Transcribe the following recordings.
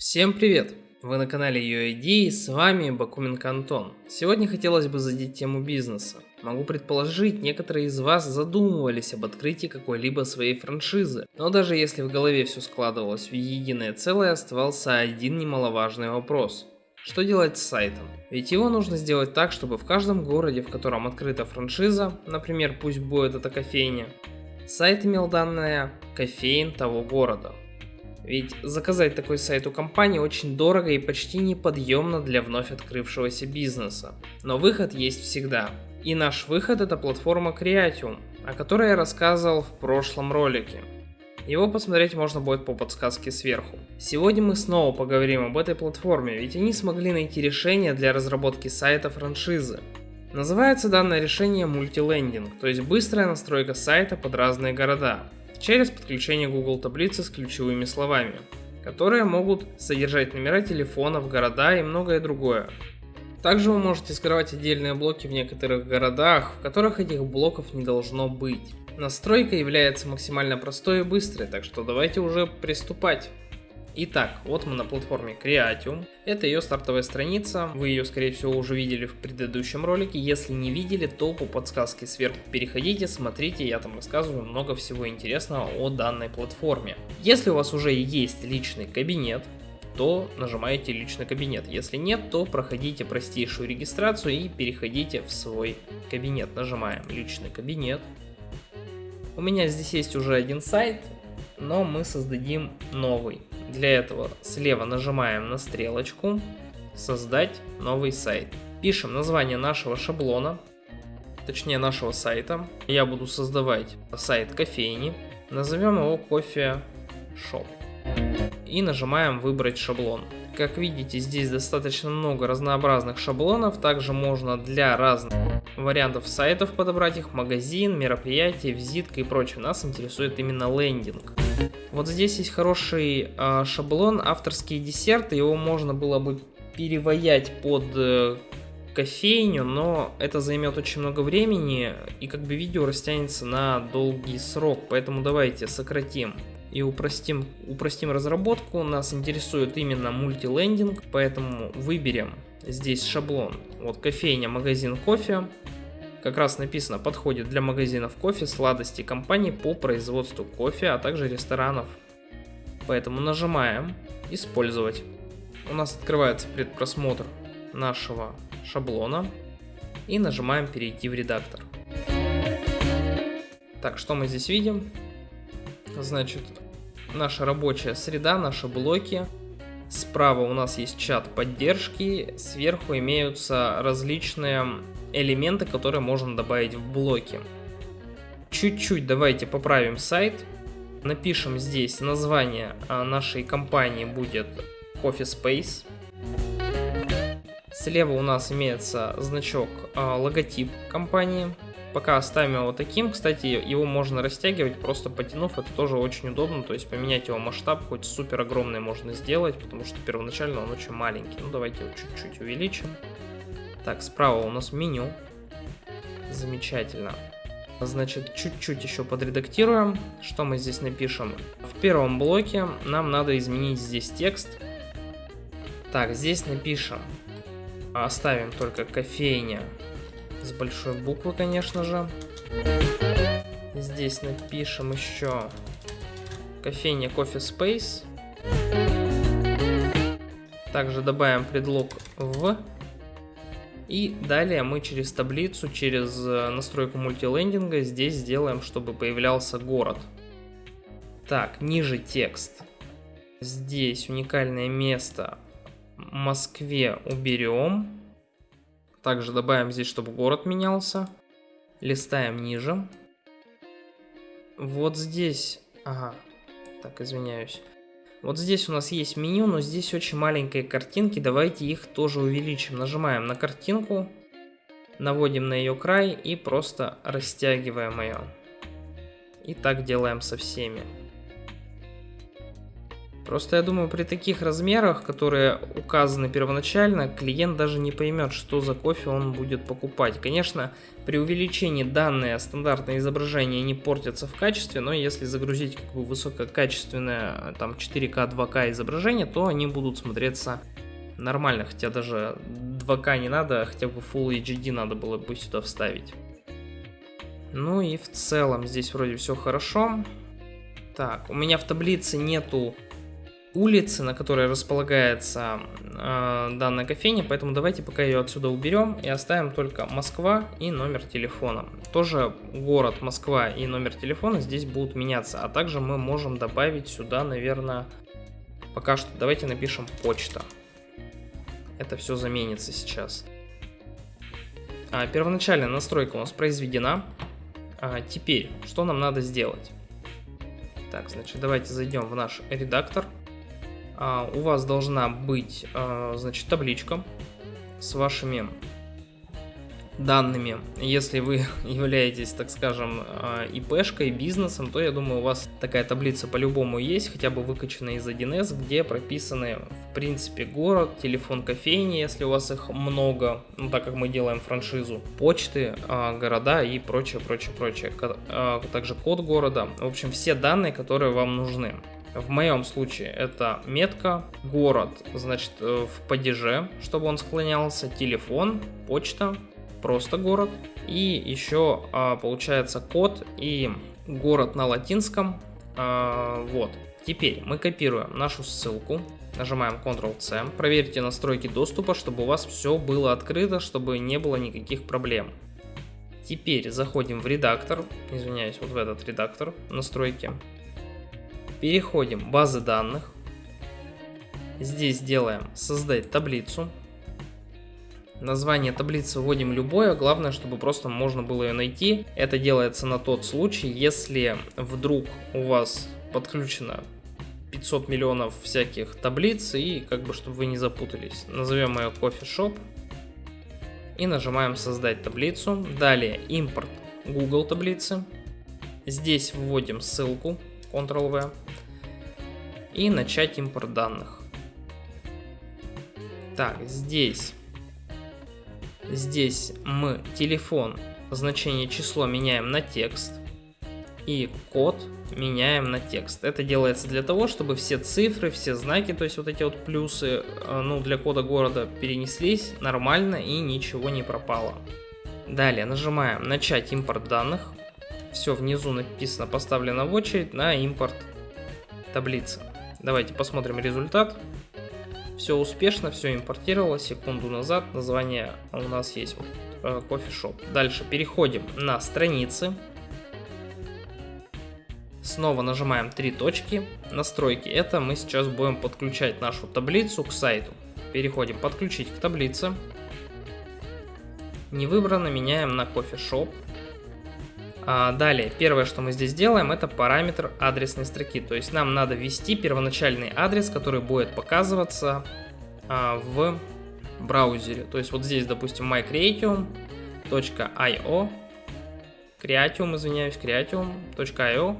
Всем привет! Вы на канале UID с вами Бакуменко Антон. Сегодня хотелось бы задеть тему бизнеса. Могу предположить, некоторые из вас задумывались об открытии какой-либо своей франшизы. Но даже если в голове все складывалось в единое целое, оставался один немаловажный вопрос. Что делать с сайтом? Ведь его нужно сделать так, чтобы в каждом городе, в котором открыта франшиза, например, пусть будет это кофейня, сайт имел данные кофеин того города. Ведь заказать такой сайт у компании очень дорого и почти неподъемно для вновь открывшегося бизнеса. Но выход есть всегда. И наш выход это платформа Creatium, о которой я рассказывал в прошлом ролике. Его посмотреть можно будет по подсказке сверху. Сегодня мы снова поговорим об этой платформе, ведь они смогли найти решение для разработки сайта франшизы. Называется данное решение мультилендинг, то есть быстрая настройка сайта под разные города через подключение Google таблицы с ключевыми словами, которые могут содержать номера телефонов, города и многое другое. Также вы можете скрывать отдельные блоки в некоторых городах, в которых этих блоков не должно быть. Настройка является максимально простой и быстрой, так что давайте уже приступать. Итак, вот мы на платформе Creatium. Это ее стартовая страница. Вы ее, скорее всего, уже видели в предыдущем ролике. Если не видели, то по подсказке сверху переходите, смотрите. Я там рассказываю много всего интересного о данной платформе. Если у вас уже есть личный кабинет, то нажимаете личный кабинет. Если нет, то проходите простейшую регистрацию и переходите в свой кабинет. Нажимаем личный кабинет. У меня здесь есть уже один сайт, но мы создадим новый. Для этого слева нажимаем на стрелочку «Создать новый сайт». Пишем название нашего шаблона, точнее нашего сайта. Я буду создавать сайт кофейни. Назовем его кофе шоп. И нажимаем выбрать шаблон. Как видите, здесь достаточно много разнообразных шаблонов. Также можно для разных вариантов сайтов подобрать их. Магазин, мероприятие, визитка и прочее. Нас интересует именно лендинг. Вот здесь есть хороший э, шаблон, авторские десерты, его можно было бы переваять под э, кофейню, но это займет очень много времени, и как бы видео растянется на долгий срок, поэтому давайте сократим и упростим, упростим разработку. Нас интересует именно мультилендинг, поэтому выберем здесь шаблон. Вот кофейня, магазин кофе, как раз написано, подходит для магазинов кофе, сладостей компаний по производству кофе, а также ресторанов. Поэтому нажимаем «Использовать». У нас открывается предпросмотр нашего шаблона и нажимаем «Перейти в редактор». Так, что мы здесь видим? Значит, наша рабочая среда, наши блоки. Справа у нас есть чат поддержки, сверху имеются различные элементы, которые можно добавить в блоки. Чуть-чуть давайте поправим сайт. Напишем здесь название а, нашей компании будет Coffee Space. Слева у нас имеется значок а, логотип компании. Пока оставим его таким. Кстати, его можно растягивать, просто потянув. Это тоже очень удобно. То есть поменять его масштаб, хоть супер огромный можно сделать, потому что первоначально он очень маленький. Ну давайте его чуть-чуть увеличим. Так, справа у нас меню. Замечательно. Значит, чуть-чуть еще подредактируем. Что мы здесь напишем? В первом блоке нам надо изменить здесь текст. Так, здесь напишем. Оставим только кофейня с большой буквы, конечно же. Здесь напишем еще кофейня Coffee Space. Также добавим предлог в и далее мы через таблицу, через э, настройку мультилендинга здесь сделаем, чтобы появлялся город. Так, ниже текст. Здесь уникальное место Москве уберем. Также добавим здесь, чтобы город менялся. Листаем ниже. Вот здесь... Ага, так, извиняюсь. Вот здесь у нас есть меню, но здесь очень маленькие картинки, давайте их тоже увеличим. Нажимаем на картинку, наводим на ее край и просто растягиваем ее. И так делаем со всеми. Просто я думаю, при таких размерах, которые указаны первоначально, клиент даже не поймет, что за кофе он будет покупать. Конечно, при увеличении данные стандартные изображения не портятся в качестве, но если загрузить как бы высококачественное там 4К, 2К изображение, то они будут смотреться нормально, хотя даже 2К не надо, хотя бы Full HD надо было бы сюда вставить. Ну и в целом здесь вроде все хорошо. Так, у меня в таблице нету улицы, на которой располагается э, данная кофейня, поэтому давайте пока ее отсюда уберем и оставим только Москва и номер телефона. Тоже город Москва и номер телефона здесь будут меняться, а также мы можем добавить сюда, наверное, пока что давайте напишем почта. Это все заменится сейчас. А, первоначальная настройка у нас произведена. А, теперь, что нам надо сделать? Так, значит, давайте зайдем в наш редактор. А, у вас должна быть, а, значит, табличка с вашими данными. Если вы являетесь, так скажем, а, ИПшкой, бизнесом, то я думаю, у вас такая таблица по-любому есть, хотя бы выкачанная из 1С, где прописаны, в принципе, город, телефон кофейни, если у вас их много, ну, так как мы делаем франшизу, почты, города и прочее, прочее, прочее. Также код города. В общем, все данные, которые вам нужны. В моем случае это метка, город, значит, э, в падеже, чтобы он склонялся, телефон, почта, просто город. И еще а, получается код и город на латинском. А, вот. Теперь мы копируем нашу ссылку, нажимаем Ctrl-C, проверьте настройки доступа, чтобы у вас все было открыто, чтобы не было никаких проблем. Теперь заходим в редактор, извиняюсь, вот в этот редактор настройки, Переходим в базы данных. Здесь делаем создать таблицу. Название таблицы вводим любое, главное, чтобы просто можно было ее найти. Это делается на тот случай, если вдруг у вас подключено 500 миллионов всяких таблиц и как бы чтобы вы не запутались. Назовем ее Shop и нажимаем создать таблицу. Далее импорт Google таблицы. Здесь вводим ссылку Ctrl-V и начать импорт данных. Так, здесь, здесь мы телефон, значение число меняем на текст и код меняем на текст. Это делается для того, чтобы все цифры, все знаки, то есть вот эти вот плюсы, э, ну, для кода города перенеслись нормально и ничего не пропало. Далее нажимаем начать импорт данных. Все внизу написано поставлено в очередь на импорт таблицы. Давайте посмотрим результат. Все успешно, все импортировалось секунду назад. Название у нас есть вот э, Shop. Дальше переходим на страницы. Снова нажимаем три точки. Настройки. Это мы сейчас будем подключать нашу таблицу к сайту. Переходим подключить к таблице. Не выбрано, меняем на Shop. А, далее, первое, что мы здесь делаем, это параметр адресной строки. То есть нам надо ввести первоначальный адрес, который будет показываться а, в браузере. То есть вот здесь, допустим, mycreatium.io Creatium, извиняюсь, creatium.io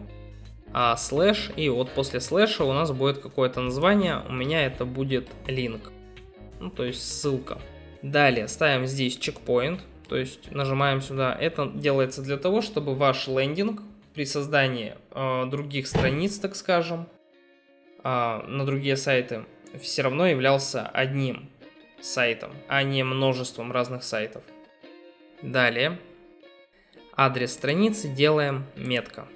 а, слэш, и вот после слэша у нас будет какое-то название, у меня это будет link, ну, то есть ссылка. Далее ставим здесь чекпоинт, то есть нажимаем сюда. Это делается для того, чтобы ваш лендинг при создании э, других страниц, так скажем, э, на другие сайты, все равно являлся одним сайтом, а не множеством разных сайтов. Далее, адрес страницы делаем метка.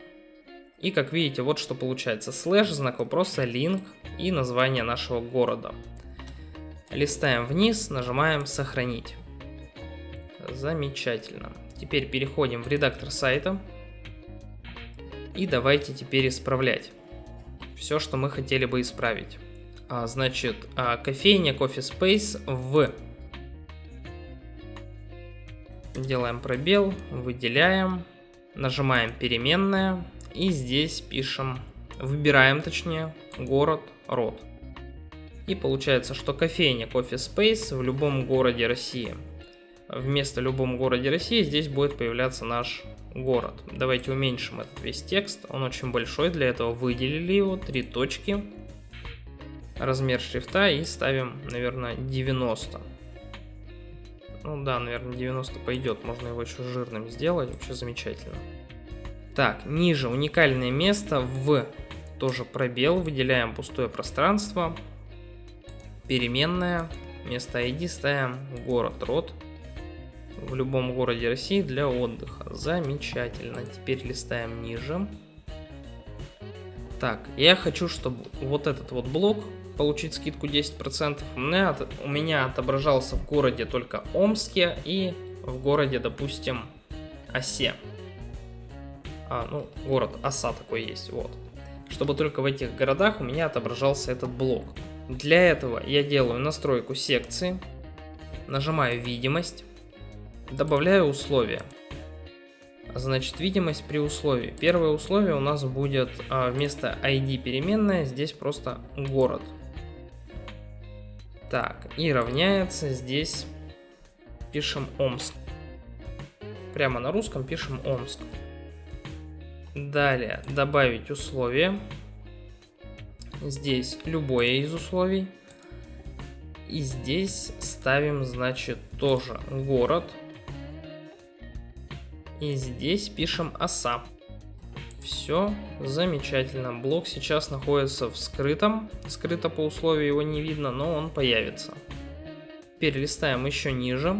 И как видите, вот что получается. Слэш, знак вопроса, линк и название нашего города. Листаем вниз, нажимаем сохранить. Замечательно. Теперь переходим в редактор сайта. И давайте теперь исправлять все, что мы хотели бы исправить. А, значит, а, кофейня Coffee Space в... Делаем пробел, выделяем, нажимаем переменная и здесь пишем, выбираем точнее, город, род. И получается, что кофейня Coffee Space в любом городе России – вместо любом городе России здесь будет появляться наш город. Давайте уменьшим этот весь текст, он очень большой, для этого выделили его, три точки. размер шрифта и ставим, наверное, 90. Ну да, наверное, 90 пойдет. Можно его еще жирным сделать. Вообще замечательно. Так, ниже уникальное место в тоже пробел. Выделяем пустое пространство. Переменная. Место ID ставим город род. В любом городе России для отдыха. Замечательно. Теперь листаем ниже. Так, я хочу, чтобы вот этот вот блок получить скидку 10%. У меня, у меня отображался в городе только Омске и в городе, допустим, Осе. А, ну, город Оса такой есть, вот. Чтобы только в этих городах у меня отображался этот блок. Для этого я делаю настройку секции, нажимаю видимость, добавляю условия. Значит, видимость при условии. Первое условие у нас будет а, вместо ID переменная, здесь просто город. Так, и равняется здесь пишем Омск. Прямо на русском пишем Омск. Далее добавить условие. Здесь любое из условий. И здесь ставим, значит, тоже город. И здесь пишем оса. Все замечательно. Блок сейчас находится в скрытом. Скрыто по условию его не видно, но он появится. Теперь листаем еще ниже.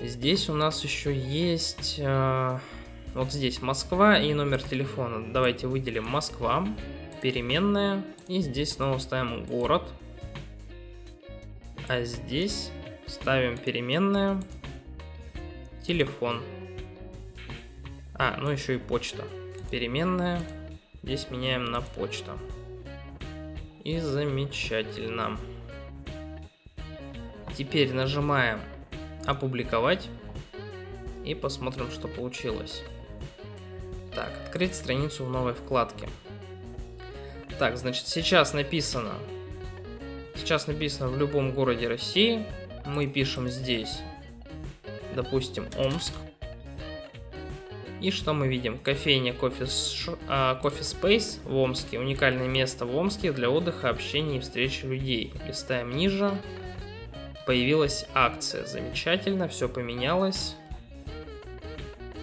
Здесь у нас еще есть... Э, вот здесь Москва и номер телефона. Давайте выделим Москва. Переменная. И здесь снова ставим город. А здесь ставим переменная. Телефон. А, ну еще и почта. Переменная. Здесь меняем на почта. И замечательно. Теперь нажимаем опубликовать. И посмотрим, что получилось. Так, открыть страницу в новой вкладке. Так, значит, сейчас написано... Сейчас написано в любом городе России. Мы пишем здесь, допустим, Омск. И что мы видим? Кофейня Coffee, uh, Coffee Space в Омске. Уникальное место в Омске для отдыха, общения и встречи людей. Листаем ниже. Появилась акция. Замечательно, все поменялось.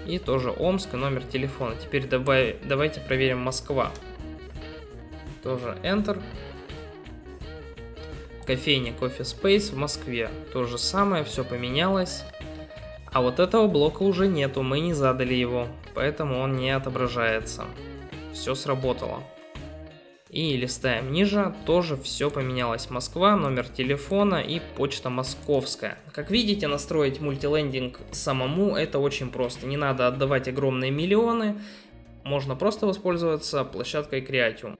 И тоже Омск и номер телефона. Теперь давай, давайте проверим Москва. Тоже Enter. Кофейня Coffee Space в Москве. То же самое, все поменялось. А вот этого блока уже нету, мы не задали его, поэтому он не отображается. Все сработало. И листаем ниже, тоже все поменялось. Москва, номер телефона и почта московская. Как видите, настроить мультилендинг самому это очень просто. Не надо отдавать огромные миллионы, можно просто воспользоваться площадкой Creatium.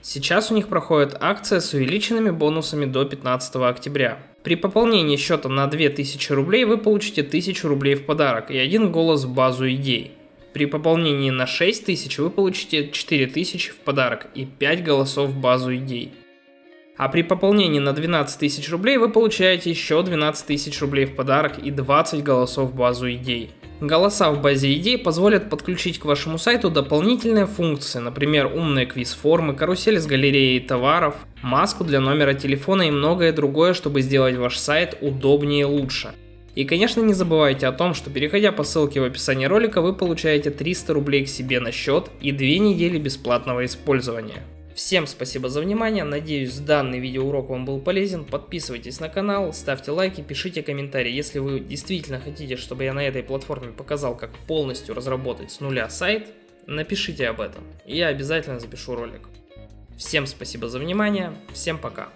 Сейчас у них проходит акция с увеличенными бонусами до 15 октября. При пополнении счета на 2000 рублей вы получите 1000 рублей в подарок и один голос в базу идей. При пополнении на 6000 вы получите 4000 в подарок и 5 голосов в базу идей. А при пополнении на 12 тысяч рублей вы получаете еще 12 тысяч рублей в подарок и 20 голосов в базу идей. Голоса в базе идей позволят подключить к вашему сайту дополнительные функции, например, умные квиз-формы, карусель с галереей товаров, маску для номера телефона и многое другое, чтобы сделать ваш сайт удобнее и лучше. И конечно не забывайте о том, что переходя по ссылке в описании ролика вы получаете 300 рублей к себе на счет и 2 недели бесплатного использования. Всем спасибо за внимание, надеюсь данный видеоурок вам был полезен, подписывайтесь на канал, ставьте лайки, пишите комментарии, если вы действительно хотите, чтобы я на этой платформе показал, как полностью разработать с нуля сайт, напишите об этом, и я обязательно запишу ролик. Всем спасибо за внимание, всем пока.